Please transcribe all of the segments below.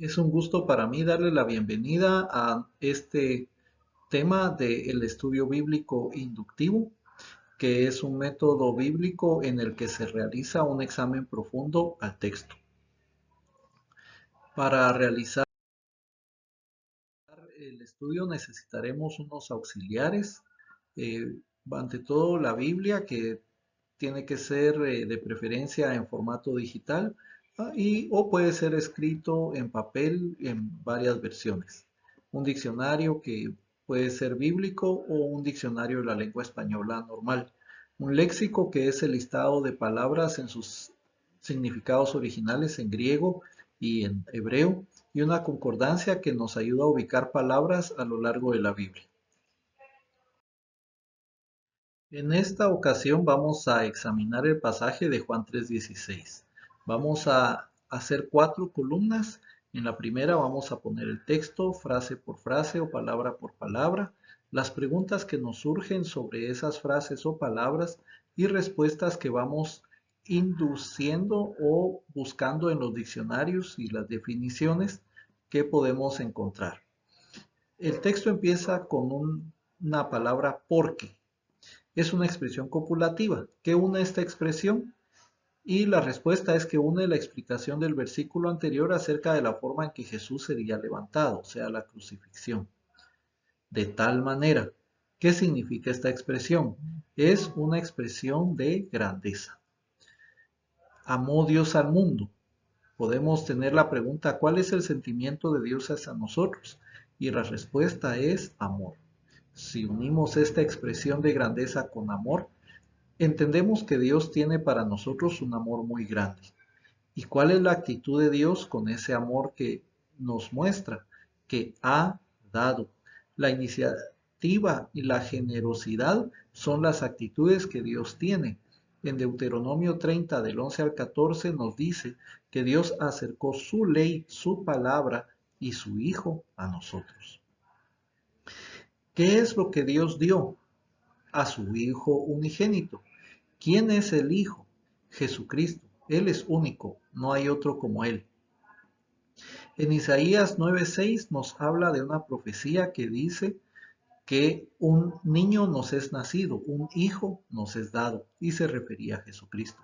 Es un gusto para mí darle la bienvenida a este tema del estudio bíblico inductivo, que es un método bíblico en el que se realiza un examen profundo al texto. Para realizar el estudio necesitaremos unos auxiliares, eh, ante todo la Biblia, que tiene que ser eh, de preferencia en formato digital, y, o puede ser escrito en papel en varias versiones. Un diccionario que puede ser bíblico o un diccionario de la lengua española normal. Un léxico que es el listado de palabras en sus significados originales en griego y en hebreo. Y una concordancia que nos ayuda a ubicar palabras a lo largo de la Biblia. En esta ocasión vamos a examinar el pasaje de Juan 3.16. Vamos a hacer cuatro columnas. En la primera vamos a poner el texto, frase por frase o palabra por palabra, las preguntas que nos surgen sobre esas frases o palabras y respuestas que vamos induciendo o buscando en los diccionarios y las definiciones que podemos encontrar. El texto empieza con una palabra porque. Es una expresión copulativa. ¿Qué une esta expresión? Y la respuesta es que une la explicación del versículo anterior acerca de la forma en que Jesús sería levantado, o sea, la crucifixión. De tal manera, ¿qué significa esta expresión? Es una expresión de grandeza. Amó Dios al mundo. Podemos tener la pregunta, ¿cuál es el sentimiento de Dios hacia nosotros? Y la respuesta es amor. Si unimos esta expresión de grandeza con amor, Entendemos que Dios tiene para nosotros un amor muy grande. ¿Y cuál es la actitud de Dios con ese amor que nos muestra? Que ha dado. La iniciativa y la generosidad son las actitudes que Dios tiene. En Deuteronomio 30 del 11 al 14 nos dice que Dios acercó su ley, su palabra y su Hijo a nosotros. ¿Qué es lo que Dios dio? A su Hijo unigénito ¿Quién es el Hijo? Jesucristo. Él es único, no hay otro como Él. En Isaías 9:6 nos habla de una profecía que dice que un niño nos es nacido, un hijo nos es dado, y se refería a Jesucristo.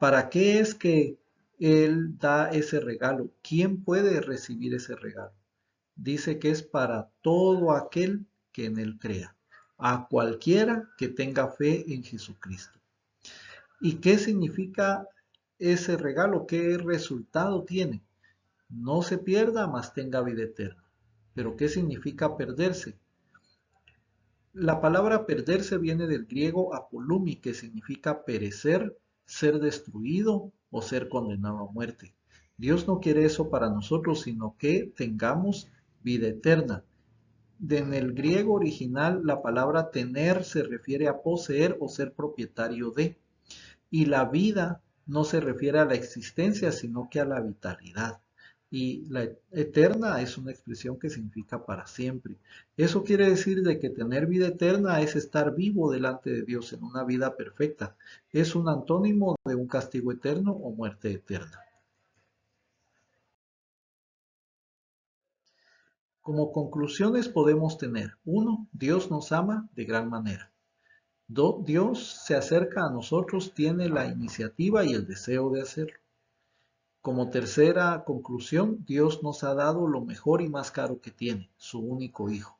¿Para qué es que Él da ese regalo? ¿Quién puede recibir ese regalo? Dice que es para todo aquel que en Él crea a cualquiera que tenga fe en Jesucristo. ¿Y qué significa ese regalo? ¿Qué resultado tiene? No se pierda, mas tenga vida eterna. ¿Pero qué significa perderse? La palabra perderse viene del griego apolumi, que significa perecer, ser destruido o ser condenado a muerte. Dios no quiere eso para nosotros, sino que tengamos vida eterna en el griego original la palabra tener se refiere a poseer o ser propietario de. Y la vida no se refiere a la existencia, sino que a la vitalidad. Y la eterna es una expresión que significa para siempre. Eso quiere decir de que tener vida eterna es estar vivo delante de Dios en una vida perfecta. Es un antónimo de un castigo eterno o muerte eterna. Como conclusiones podemos tener, uno, Dios nos ama de gran manera. Dos, Dios se acerca a nosotros, tiene la iniciativa y el deseo de hacerlo. Como tercera conclusión, Dios nos ha dado lo mejor y más caro que tiene, su único Hijo.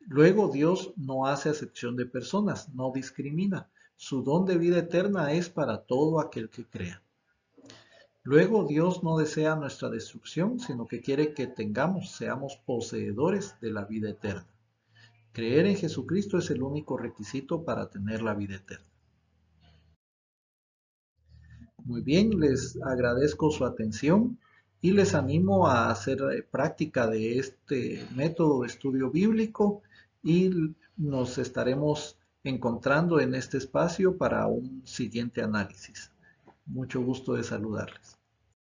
Luego Dios no hace acepción de personas, no discrimina. Su don de vida eterna es para todo aquel que crea. Luego Dios no desea nuestra destrucción, sino que quiere que tengamos, seamos poseedores de la vida eterna. Creer en Jesucristo es el único requisito para tener la vida eterna. Muy bien, les agradezco su atención y les animo a hacer práctica de este método de estudio bíblico y nos estaremos encontrando en este espacio para un siguiente análisis. Mucho gusto de saludarles.